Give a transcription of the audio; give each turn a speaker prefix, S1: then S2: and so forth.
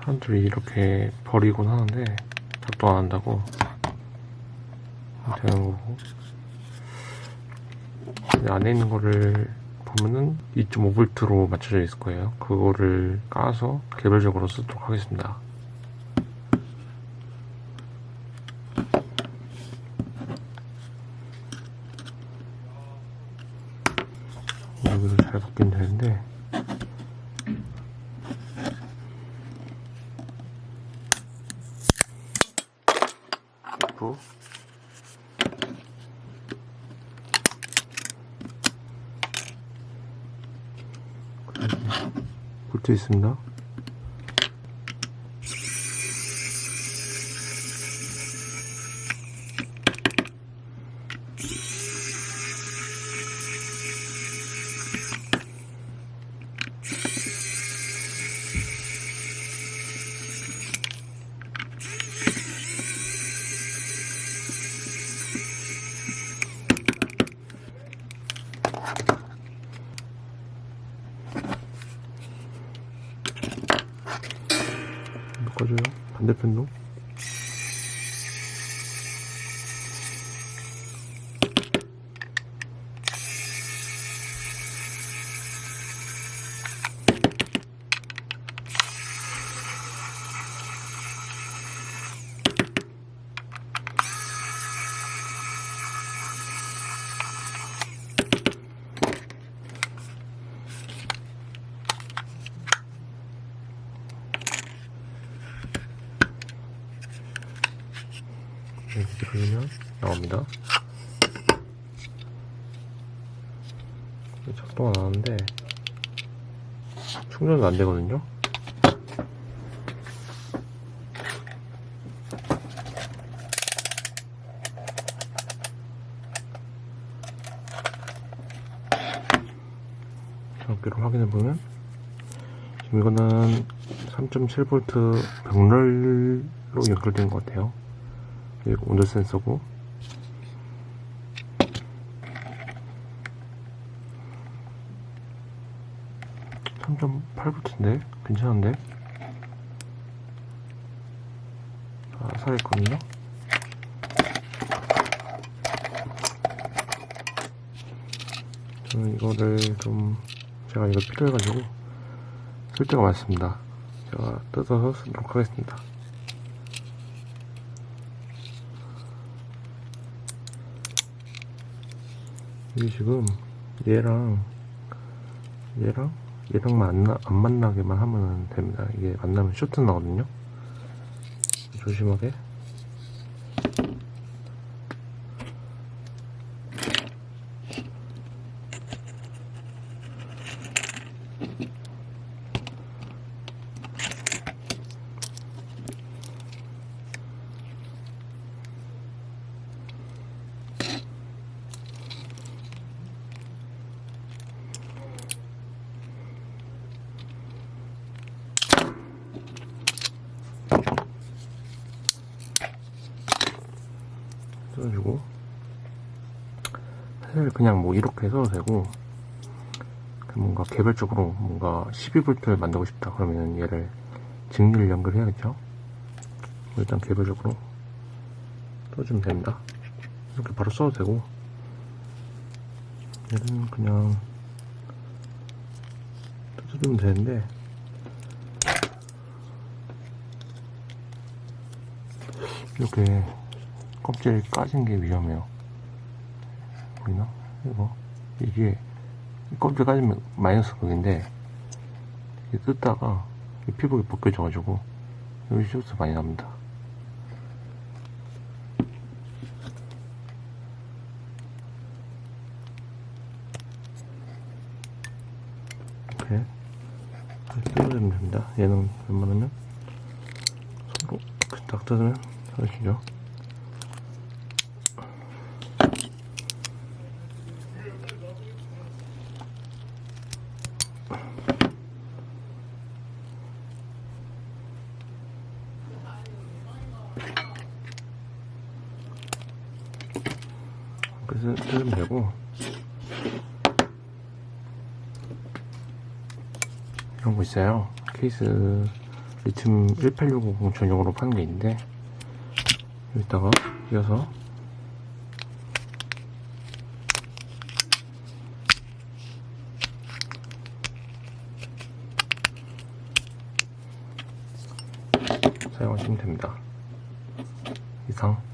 S1: 사람들이 이렇게 버리곤 하는데 작동 안 한다고? 되는 거고. 안에 있는 거를 보면은 2.5V로 맞춰져 있을 거예요. 그거를 까서 개별적으로 쓰도록 하겠습니다 여기도 잘 바뀌면 되는데 부 볼트 있습니다. 바꿔줘요. 반대편도. 이렇게 돌리면 나옵니다. 작동 안 하는데 충전도 안 되거든요. 전기로 확인해 보면 지금 이거는 3.7V 병렬로 연결된 것 같아요. 그리고 온도 센서고. (3.8V인데) 괜찮은데? 아 살아있거든요? 저는 이거를 좀 제가 이거 필요해가지고 쓸 데가 많습니다. 제가 뜯어서 쓰도록 하겠습니다 이게 지금 얘랑 얘랑 얘랑 만나, 안 만나게만 하면 됩니다. 이게 만나면 쇼트 나거든요. 조심하게. 써주고 사실 그냥 뭐 이렇게 써도 되고 뭔가 개별적으로 뭔가 12V를 만들고 싶다 그러면 얘를 직리를 연결해야겠죠? 일단 개별적으로 써주면 됩니다. 이렇게 바로 써도 되고 얘는 그냥 써주면 되는데 이렇게 껍질 까진 게 위험해요. 보이나? 이거 이게 껍질 까지면 마이너스 극인데 이게 뜯다가 이 피부가 벗겨져 가지고 여기 쇼스 많이 납니다. 이렇게 뜯어주면 됩니다. 얘는 웬만하면 손으로 딱 뜯으면 잘하시죠. 그래서 쓰면 되고. 이런 거 있어요. 케이스 리튬 18650 전용으로 파는 게 있는데 여기다가 이어서. 사용하시면 됩니다. 이상.